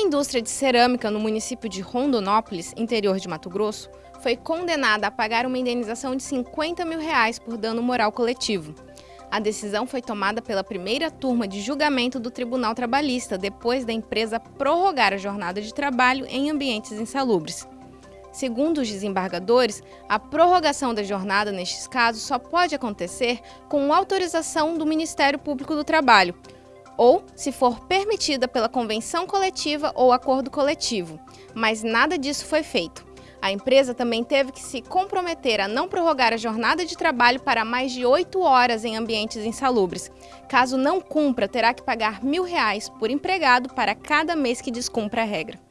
indústria de cerâmica no município de Rondonópolis, interior de Mato Grosso, foi condenada a pagar uma indenização de 50 mil reais por dano moral coletivo. A decisão foi tomada pela primeira turma de julgamento do Tribunal Trabalhista, depois da empresa prorrogar a jornada de trabalho em ambientes insalubres. Segundo os desembargadores, a prorrogação da jornada nestes casos só pode acontecer com autorização do Ministério Público do Trabalho, ou se for permitida pela convenção coletiva ou acordo coletivo, mas nada disso foi feito. A empresa também teve que se comprometer a não prorrogar a jornada de trabalho para mais de oito horas em ambientes insalubres. Caso não cumpra, terá que pagar mil reais por empregado para cada mês que descumpra a regra.